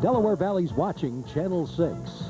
Delaware Valley's watching Channel 6.